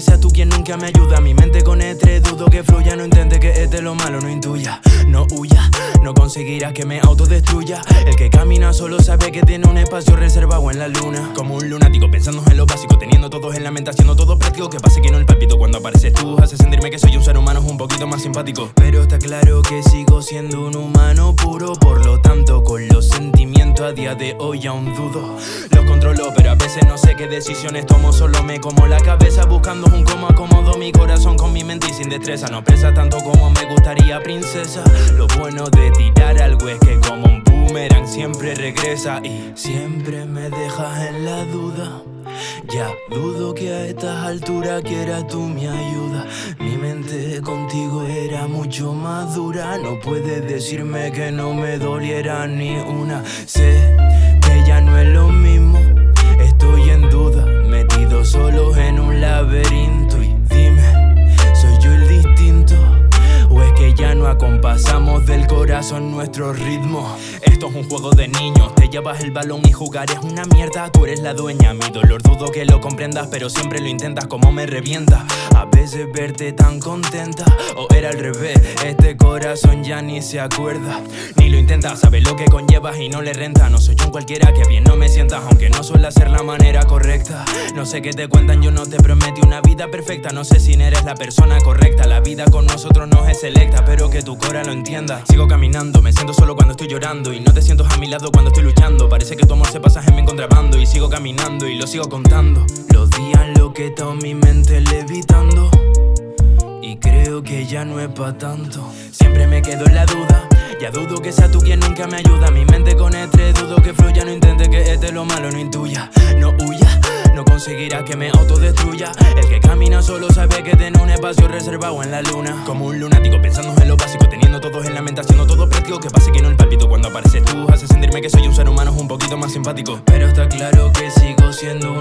seas tú quien nunca me ayuda. Mi mente con estrés, dudo que fluya. No intente que este lo malo no intuya. No huya, no conseguirás que me autodestruya. El que camina solo sabe que tiene un espacio reservado en la luna. Como un lunático pensando en lo básico Teniendo todos en la mente, haciendo todo práctico. Que pase que no el palpito cuando apareces tú Hace sentirme que soy un ser humano un poquito más simpático. Pero está claro que sigo siendo un humano puro Por lo tanto con los sentimientos a día de hoy aún dudo Controlo pero a veces no sé qué decisiones tomo. Solo me como la cabeza buscando un cómo. Acomodo mi corazón con mi mente y sin destreza. No presa tanto como me gustaría princesa. Lo bueno de tirar algo es que como un boomerang siempre regresa Y siempre me dejas en la duda. Ya dudo que a estas alturas quieras tú mi ayuda. Mi mente contigo era mucho más dura. No puedes decirme que no me doliera ni una Sé corazón nuestro ritmo? Esto es un juego de niños, te llevas el balón y jugar es una mierda. Tú eres la dueña, mi dolor dudo que lo comprendas Pero siempre lo intentas como me revienta. A veces verte tan contenta o era al revés Este corazón ya ni se acuerda. Ni lo intenta, sabes lo que conllevas y no le renta. No soy un cualquiera que bien no me sientas Aunque no suele ser la manera correcta. No sé qué te cuentan, yo no te prometí una vida perfecta. No sé si eres la persona correcta La vida con nosotros no es selecta Pero que tu cora lo entienda. Sigo caminando, me siento solo cuando estoy llorando y no te siento a mi lado cuando estoy luchando. Parece que tu amor se pasa en mi contrabando Y sigo caminando y lo sigo contando. Los días lo que está mi mente levitando Y creo que ya no es pa' tanto. Siempre me quedo en la duda Ya dudo que sea tú quien nunca me ayuda. Mi mente con estrés, dudo que fluya No intente que este lo malo no intuya. No huya, no conseguirá que me autodestruya. El que solo sabe que tiene un espacio reservado en la luna. Como un lunático pensando en lo básico Teniendo todos en la mente, haciendo todo práctico Que pase que no el palpito. Cuando apareces tú Hace sentirme que soy un ser humano un poquito más simpático. Pero está claro que sigo siendo